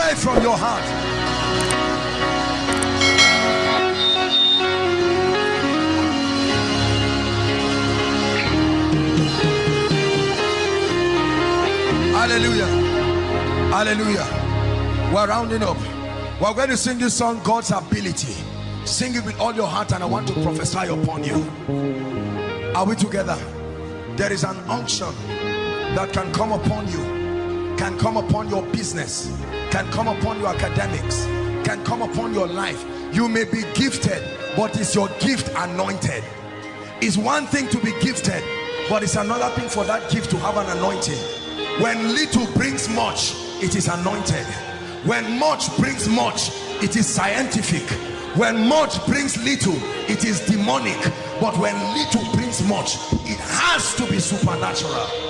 Pray from your heart. Hallelujah. Hallelujah. We're rounding up. We're going to sing this song, God's ability. Sing it with all your heart, and I want to prophesy upon you. Are we together? There is an unction that can come upon you, can come upon your business, can come upon your academics, can come upon your life. You may be gifted, but is your gift anointed? It's one thing to be gifted, but it's another thing for that gift to have an anointing. When little brings much, it is anointed. When much brings much, it is scientific. When much brings little, it is demonic. But when little brings much, it has to be supernatural.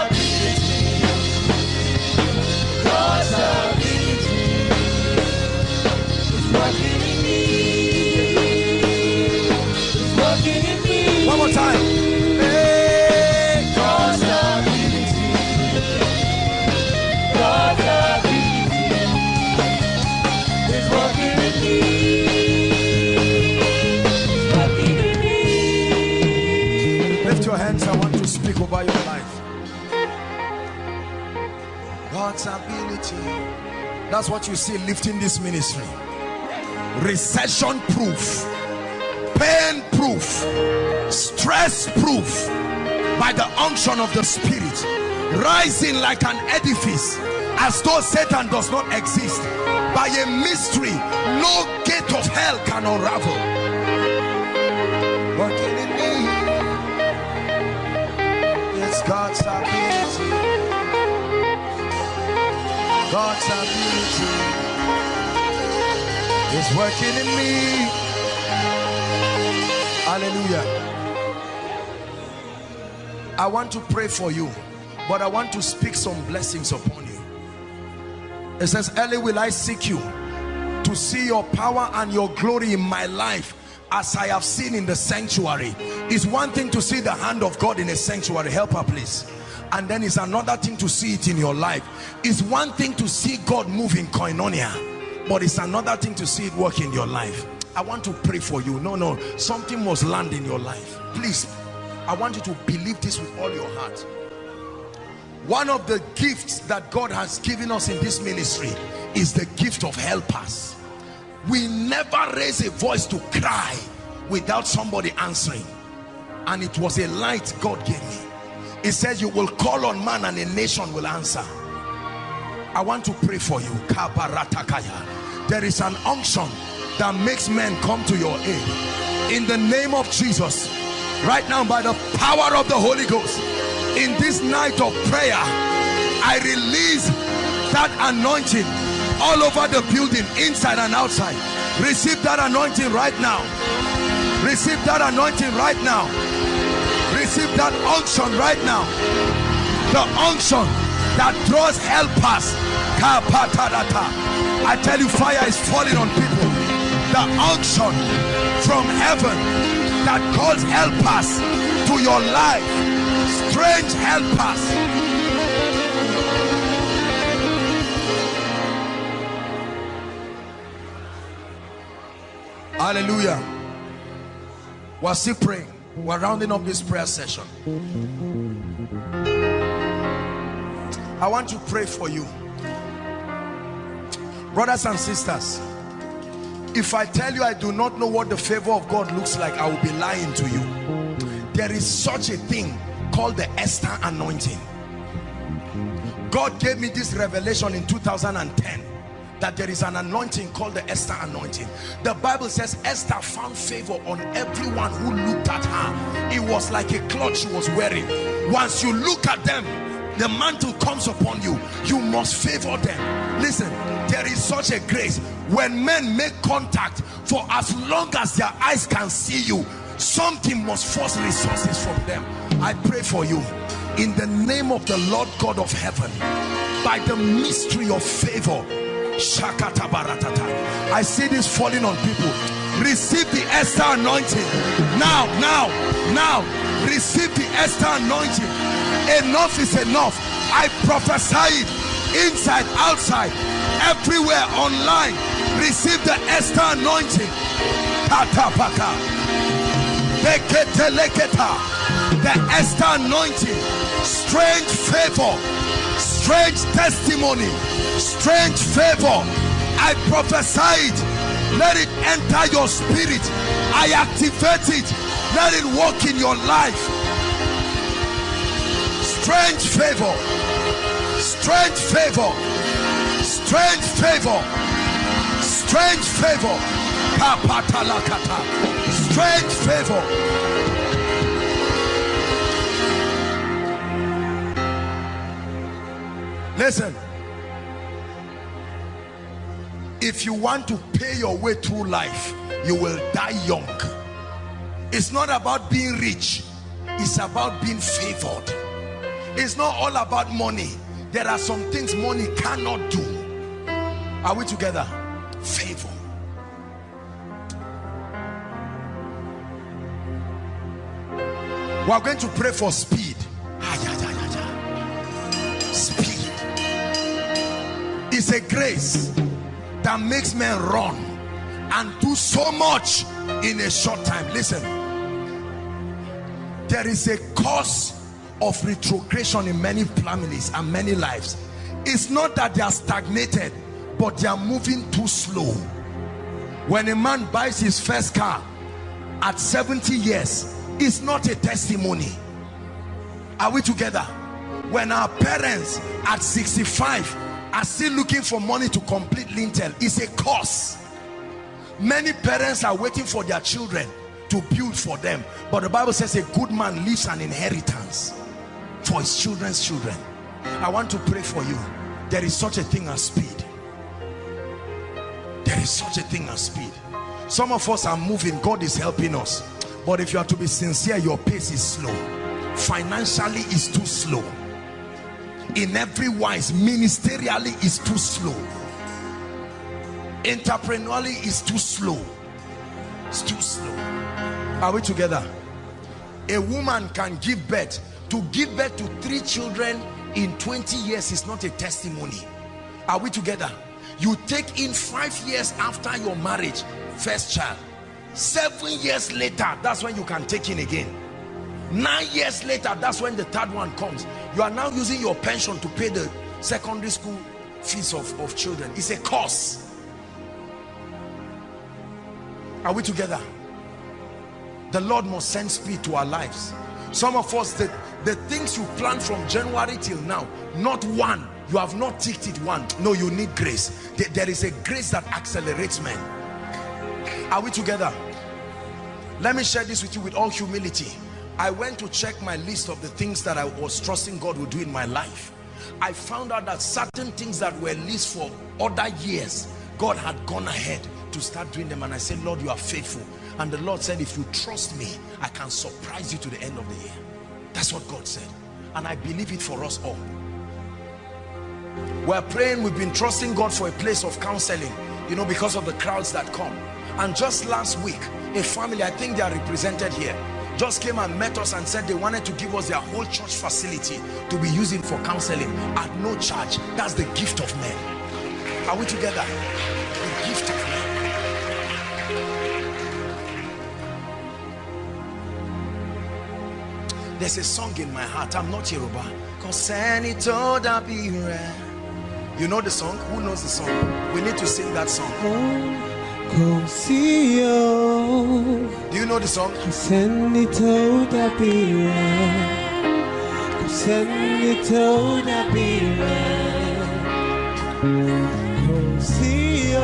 hands. I want to speak over your life. God's ability. That's what you see lifting this ministry. Recession proof, pain proof, stress proof by the unction of the spirit, rising like an edifice as though Satan does not exist. By a mystery, no gate of hell can unravel. God's ability. God's ability is working in me. Hallelujah. I want to pray for you, but I want to speak some blessings upon you. It says, Early will I seek you to see your power and your glory in my life as I have seen in the sanctuary. It's one thing to see the hand of God in a sanctuary. Help her, please. And then it's another thing to see it in your life. It's one thing to see God move in koinonia but it's another thing to see it work in your life. I want to pray for you. No no something must land in your life. Please I want you to believe this with all your heart. One of the gifts that God has given us in this ministry is the gift of helpers we never raise a voice to cry without somebody answering. And it was a light God gave me. It says you will call on man and a nation will answer. I want to pray for you. There is an unction that makes men come to your aid. In the name of jesus. Right now by the power of the holy ghost in this night of prayer i release that anointing all over the building inside and outside. Receive that anointing right now. Receive that anointing right now. Receive that unction right now. The unction that draws helpers. I tell you fire is falling on people. The unction from heaven that calls helpers to your life. Strange helpers hallelujah. We're still praying. We're rounding up this prayer session. I want to pray for you. Brothers and sisters if I tell you I do not know what the favor of God looks like I will be lying to you. There is such a thing called the Esther anointing. God gave me this revelation in 2010 that there is an anointing called the Esther anointing. The Bible says Esther found favor on everyone who looked at her. It was like a cloth she was wearing. Once you look at them, the mantle comes upon you. You must favor them. Listen, there is such a grace. When men make contact, for as long as their eyes can see you, something must force resources from them. I pray for you in the name of the Lord God of heaven by the mystery of favor I see this falling on people. Receive the Esther anointing. Now now now. Receive the Esther anointing. Enough is enough. I prophesy it inside outside everywhere online. Receive the Esther anointing. The Esther anointing. Strange favor strange testimony strange favor. I prophesy it let it enter your spirit. I activate it let it work in your life. Strange favor strange favor strange favor strange favor. Strange favor listen. If you want to pay your way through life you will die young. It's not about being rich. It's about being favored. It's not all about money. There are some things money cannot do. Are we together? Favor. We are going to pray for speed. Speed is a grace that makes men run and do so much in a short time. Listen. There is a cause of retrogression in many families and many lives. It's not that they are stagnated but they are moving too slow. When a man buys his first car at 70 years it's not a testimony. Are we together? When our parents at 65 are still looking for money to complete lintel. It's a cost many parents are waiting for their children to build for them. But the bible says a good man leaves an inheritance for his children's children. I want to pray for you. There is such a thing as speed. There is such a thing as speed. Some of us are moving. God is helping us. But if you are to be sincere your pace is slow. Financially is too slow in every wise ministerially is too slow. Entrepreneurially is too slow. It's too slow. Are we together? A woman can give birth. To give birth to three children in 20 years is not a testimony. Are we together? You take in five years after your marriage first child. Seven years later that's when you can take in again. Nine years later that's when the third one comes you are now using your pension to pay the secondary school fees of, of children. It's a cost. Are we together? The lord must send speed to our lives. Some of us the, the things you plan from january till now not one. You have not ticked it one. No you need grace. There is a grace that accelerates men. Are we together? Let me share this with you with all humility I went to check my list of the things that I was trusting God would do in my life. I found out that certain things that were least for other years, God had gone ahead to start doing them. And I said, Lord, you are faithful. And the Lord said, if you trust me, I can surprise you to the end of the year. That's what God said. And I believe it for us all. We're praying, we've been trusting God for a place of counseling, you know, because of the crowds that come. And just last week, a family, I think they are represented here, just came and met us and said they wanted to give us their whole church facility to be using for counseling at no charge. That's the gift of men. Are we together? The gift of men. There's a song in my heart. I'm not yoruba. You know the song? Who knows the song? We need to sing that song. Do you know the song? Kò sẹ́ni tó dàbí rẹ̀. Kò sẹ́ni tó dàbí rẹ̀. Kò sí o.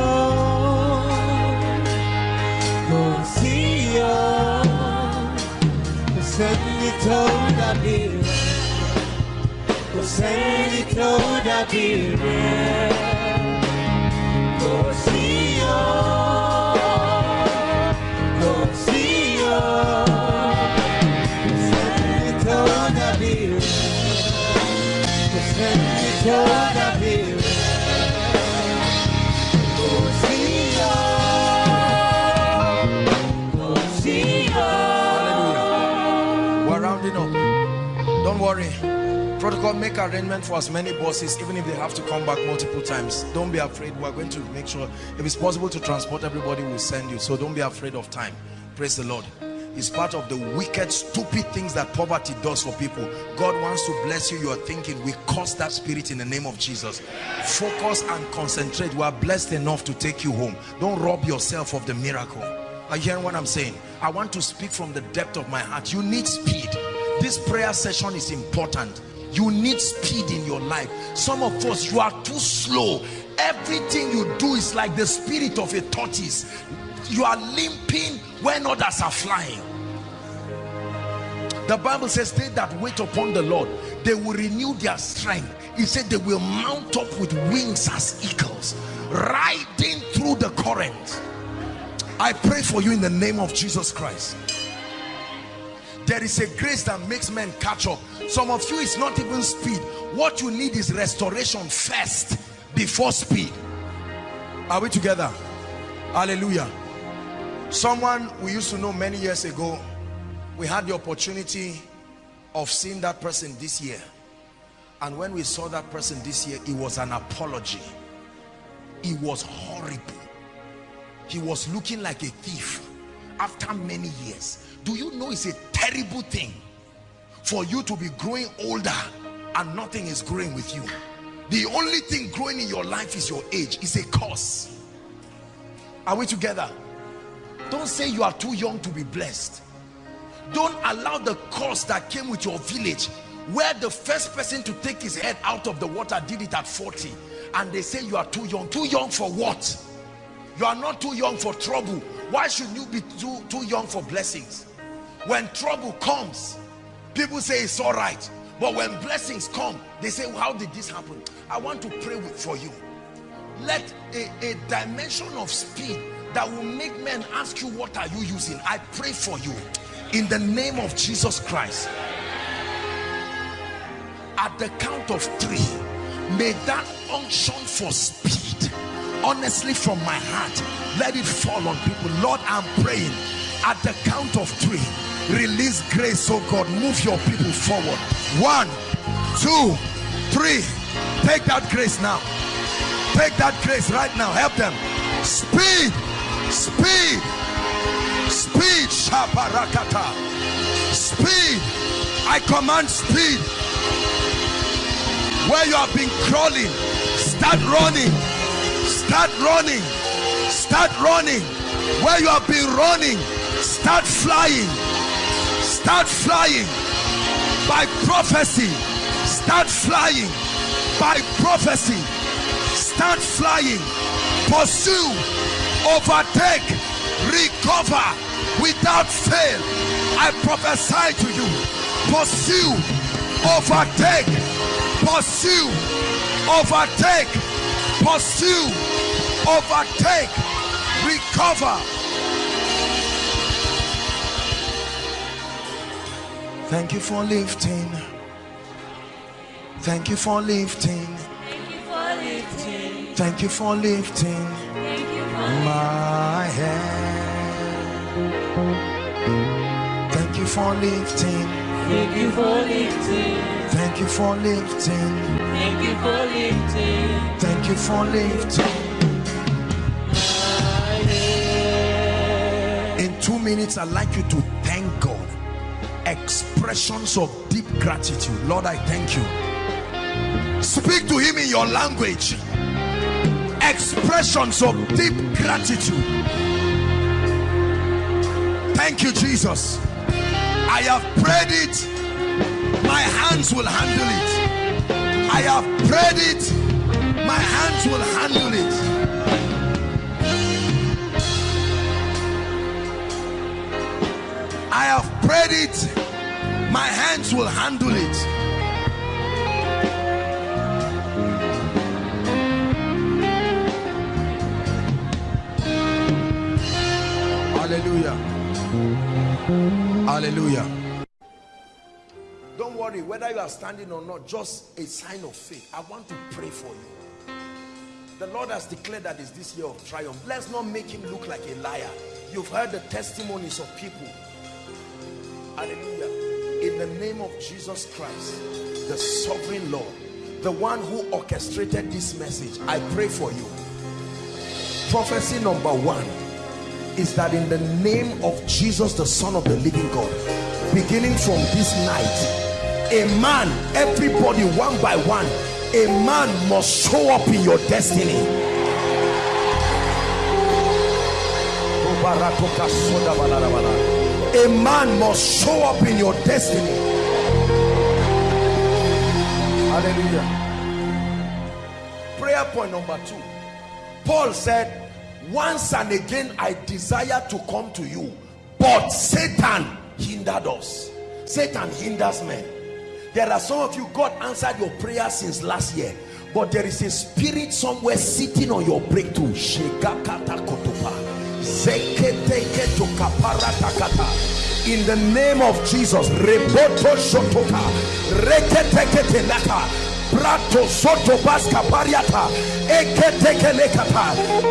up. Don't worry. Protocol, make arrangement for as many buses, even if they have to come back multiple times. Don't be afraid. We're going to make sure, if it's possible to transport everybody, we'll send you. So don't be afraid of time. Praise the Lord. It's part of the wicked, stupid things that poverty does for people. God wants to bless you. You are thinking, we curse that spirit in the name of Jesus. Focus and concentrate. We are blessed enough to take you home. Don't rob yourself of the miracle. Are you hearing what I'm saying? I want to speak from the depth of my heart. You need speed. This prayer session is important. You need speed in your life. Some of us, you are too slow. Everything you do is like the spirit of a tortoise. You are limping when others are flying. The Bible says, they that wait upon the Lord, they will renew their strength. He said they will mount up with wings as eagles, riding through the current. I pray for you in the name of Jesus Christ. There is a grace that makes men catch up. Some of you, it's not even speed. What you need is restoration first before speed. Are we together? Hallelujah. Someone we used to know many years ago, we had the opportunity of seeing that person this year. And when we saw that person this year, it was an apology. It was horrible. He was looking like a thief after many years. Do you know it's a terrible thing for you to be growing older and nothing is growing with you? The only thing growing in your life is your age. It's a curse. Are we together? Don't say you are too young to be blessed. Don't allow the curse that came with your village where the first person to take his head out of the water did it at 40 and they say you are too young. Too young for what? You are not too young for trouble. Why should you be too, too young for blessings? When trouble comes, people say it's all right. But when blessings come, they say, how did this happen? I want to pray for you. Let a, a dimension of speed that will make men ask you, what are you using? I pray for you in the name of Jesus Christ. At the count of three, may that unction for speed, honestly from my heart, let it fall on people. Lord, I'm praying at the count of three, release grace, oh God, move your people forward. One, two, three. Take that grace now. Take that grace right now. Help them. Speed, speed, speed, shabarakata. Speed. I command speed. Where you have been crawling, start running. Start running. Start running. Where you have been running, start flying. Start flying. By prophecy, start flying. By prophecy, start flying. Pursue, overtake, recover without fail. I prophesy to you. Pursue, overtake, pursue, overtake, pursue, overtake, recover. Thank you for lifting. Thank you for lifting. Thank you for lifting. Thank you for lifting Thank you for my head. Thank you for lifting. Thank you for lifting. Thank you for lifting. Thank you for lifting. Thank you for lifting. My head. In two minutes, I'd like you to thank God. Expressions of deep gratitude. Lord, I thank you. Speak to him in your language. Expressions of deep gratitude. Thank you, Jesus. I have prayed it. My hands will handle it. I have prayed it. My hands will handle it. I have prayed it. My hands will handle it. Hallelujah. Don't worry. whether you are standing or not just a sign of faith. I want to pray for you. The lord has declared that it's this year of triumph. Let's not make him look like a liar. You've heard the testimonies of people. Hallelujah. In the name of jesus christ the sovereign lord the one who orchestrated this message i pray for you. Prophecy number one is that in the name of jesus the son of the living god beginning from this night a man everybody one by one a man must show up in your destiny. A man must show up in your destiny. Hallelujah. Prayer point number two. Paul said once and again i desire to come to you but satan hindered us. Satan hinders men. There are some of you god answered your prayer since last year but there is a spirit somewhere sitting on your breakthrough. In the name of jesus soto baska pariata.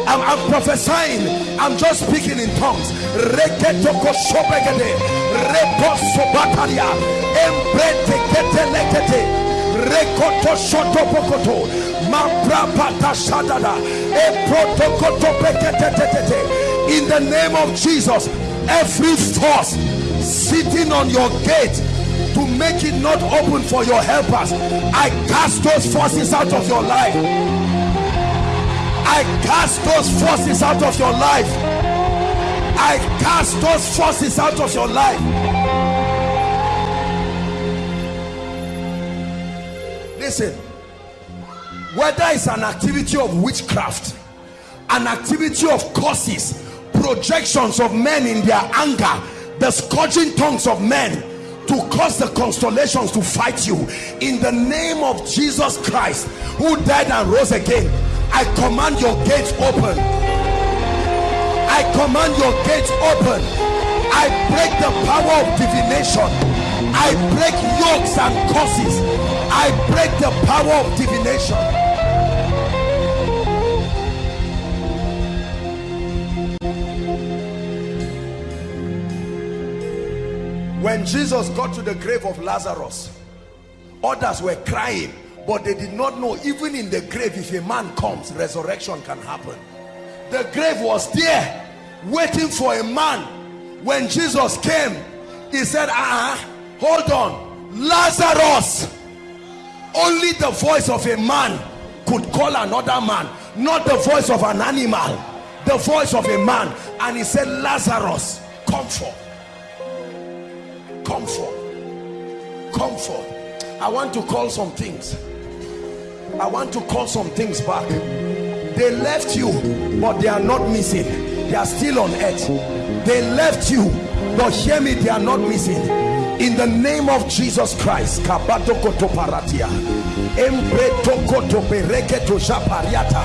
I'm, I'm prophesying. I'm just speaking in tongues. Rekoto shoto pokoto. Mambrapata shadada. Eprotokoto peketetetete in the name of Jesus every force sitting on your gate to make it not open for your helpers. I cast those forces out of your life. I cast those forces out of your life. I cast those forces out of your life. Listen whether it's an activity of witchcraft an activity of curses projections of men in their anger the scourging tongues of men to cause the constellations to fight you. In the name of Jesus Christ who died and rose again I command your gates open. I command your gates open. I break the power of divination. I break yokes and curses. I break the power of divination when Jesus got to the grave of Lazarus others were crying but they did not know even in the grave if a man comes resurrection can happen. The grave was there waiting for a man. When Jesus came he said ah uh -uh, hold on. Lazarus. Only the voice of a man could call another man not the voice of an animal the voice of a man. And he said Lazarus come forth come forth I want to call some things. I want to call some things back. They left you but they are not missing. They are still on earth. They left you but hear me they are not missing. In the name of Jesus Christ kabatokoto paratia embretokoto bereketo japariata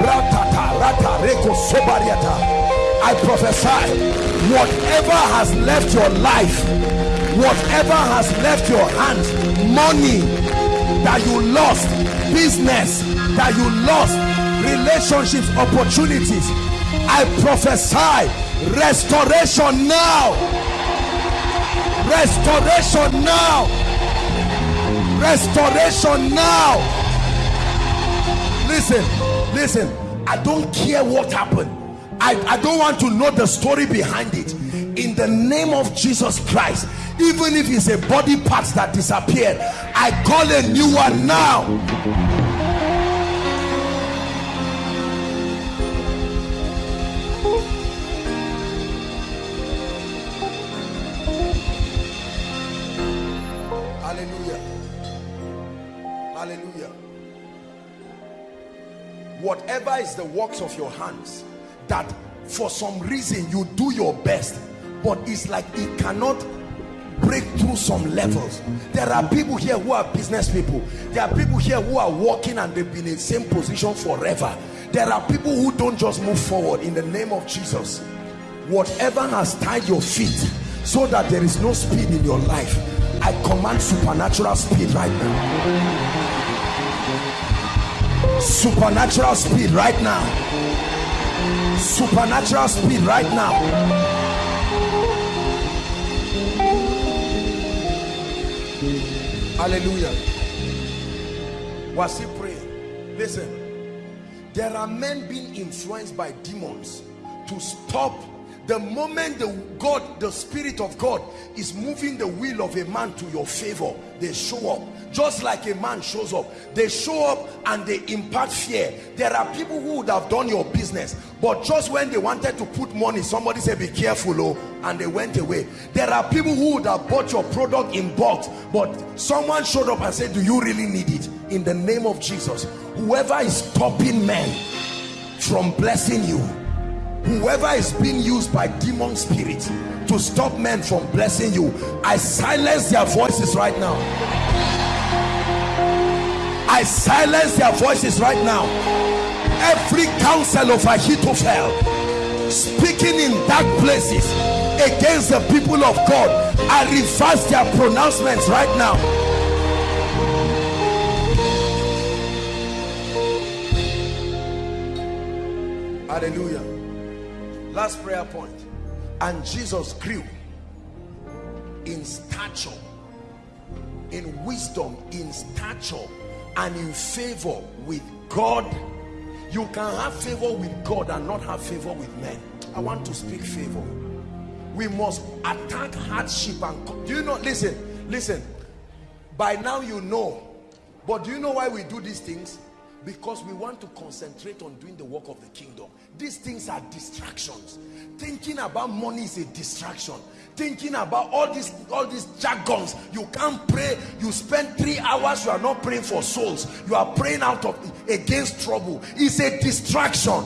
ratata rata reko sobariata I prophesy whatever has left your life whatever has left your hands money that you lost business that you lost relationships opportunities I prophesy restoration now. Restoration now. Restoration now. Listen listen. I don't care what happened. I, I don't want to know the story behind it in the name of Jesus Christ even if it's a body part that disappeared I call a new one now. Hallelujah. Hallelujah. Whatever is the works of your hands that for some reason you do your best but it's like it cannot break through some levels. There are people here who are business people. There are people here who are working and they've been in the same position forever. There are people who don't just move forward in the name of Jesus. Whatever has tied your feet so that there is no speed in your life I command supernatural speed right now. Supernatural speed right now. Supernatural speed right now hallelujah. Was he praying listen. There are men being influenced by demons to stop the moment the god the spirit of god is moving the will of a man to your favor they show up. Just like a man shows up they show up and they impart fear. There are people who would have done your business but just when they wanted to put money somebody said be careful oh and they went away. There are people who would have bought your product in bulk but someone showed up and said do you really need it? In the name of jesus whoever is stopping men from blessing you whoever is being used by demon spirits to stop men from blessing you i silence their voices right now. I silence their voices right now. Every counsel of ahithophel speaking in dark places against the people of god i reverse their pronouncements right now. Hallelujah last prayer point. And jesus grew in stature in wisdom in stature and in favor with god. You can have favor with god and not have favor with men. I want to speak favor. We must attack hardship and do you know listen listen. By now you know but do you know why we do these things because we want to concentrate on doing the work of the kingdom. These things are distractions. Thinking about money is a distraction. Thinking about all these all these jargons. You can't pray. You spend three hours. You are not praying for souls. You are praying out of against trouble. It's a distraction.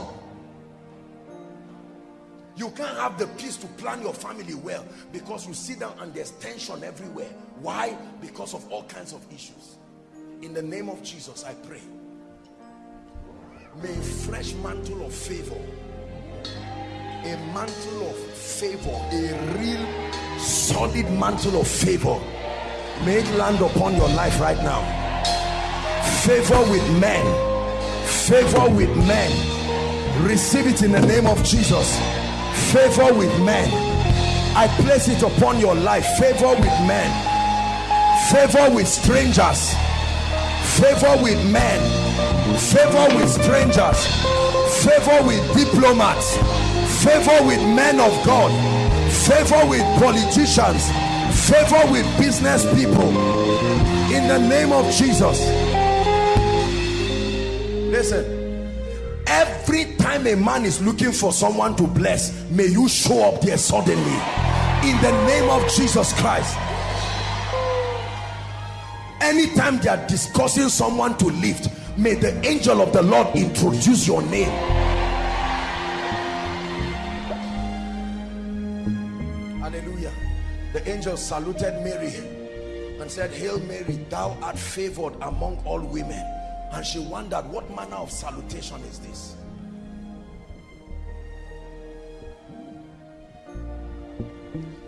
You can't have the peace to plan your family well because you sit down and there's tension everywhere. Why? Because of all kinds of issues. In the name of jesus i pray may a fresh mantle of favor. A mantle of favor. A real solid mantle of favor. May it land upon your life right now. Favor with men. Favor with men. Receive it in the name of jesus. Favor with men. I place it upon your life. Favor with men. Favor with strangers. Favor with men favor with strangers. Favor with diplomats. Favor with men of god. Favor with politicians. Favor with business people. In the name of jesus. Listen. Every time a man is looking for someone to bless may you show up there suddenly. In the name of jesus christ. Anytime they are discussing someone to lift may the angel of the lord introduce your name. Hallelujah. The angel saluted mary and said hail mary thou art favored among all women. And she wondered what manner of salutation is this?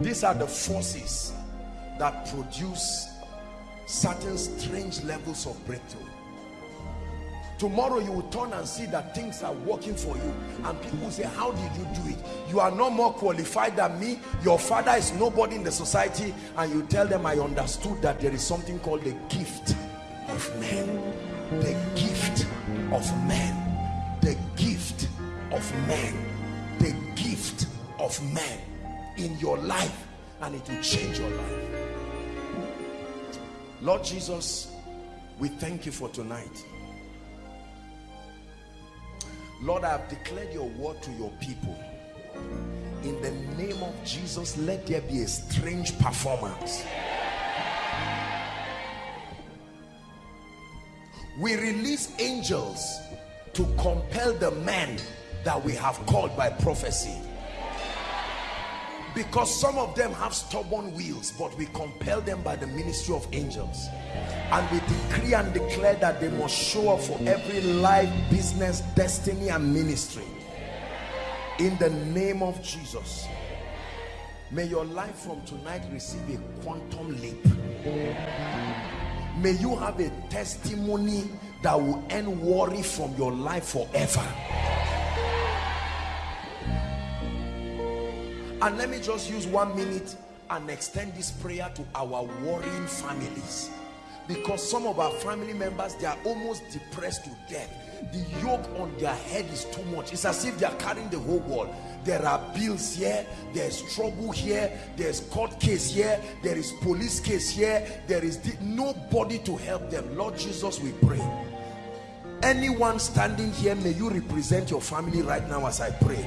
These are the forces that produce certain strange levels of breakthrough tomorrow you will turn and see that things are working for you. And people say how did you do it? You are no more qualified than me. Your father is nobody in the society. And you tell them i understood that there is something called the gift of men. The gift of men. The gift of men. The gift of men in your life. And it will change your life. Lord jesus we thank you for tonight Lord, I have declared your word to your people. In the name of Jesus, let there be a strange performance. We release angels to compel the men that we have called by prophecy. Because some of them have stubborn wheels, but we compel them by the ministry of angels. And we decree and declare that they must show up for every life business destiny and ministry. In the name of jesus. May your life from tonight receive a quantum leap. May you have a testimony that will end worry from your life forever and let me just use one minute and extend this prayer to our worrying families. Because some of our family members they are almost depressed to death. The yoke on their head is too much. It's as if they are carrying the whole world. There are bills here there's trouble here there's court case here there is police case here there is nobody to help them. Lord jesus we pray. Anyone standing here may you represent your family right now as i pray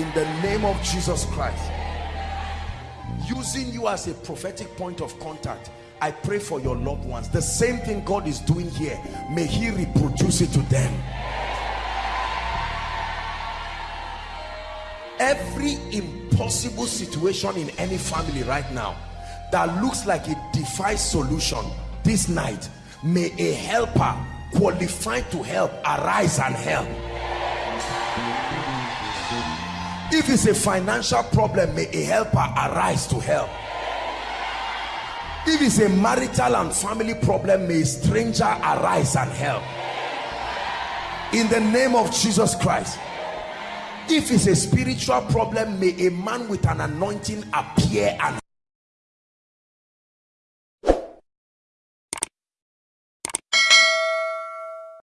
in the name of jesus christ. Using you as a prophetic point of contact I pray for your loved ones. The same thing God is doing here. May he reproduce it to them. Every impossible situation in any family right now that looks like it defies solution this night may a helper qualified to help arise and help if it's a financial problem may a helper arise to help. If it's a marital and family problem may a stranger arise and help. In the name of jesus christ. If it's a spiritual problem may a man with an anointing appear and